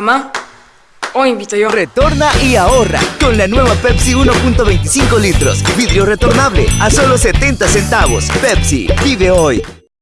Mamá, hoy invito yo. Retorna y ahorra con la nueva Pepsi 1.25 litros. Vidrio retornable a solo 70 centavos. Pepsi, vive hoy.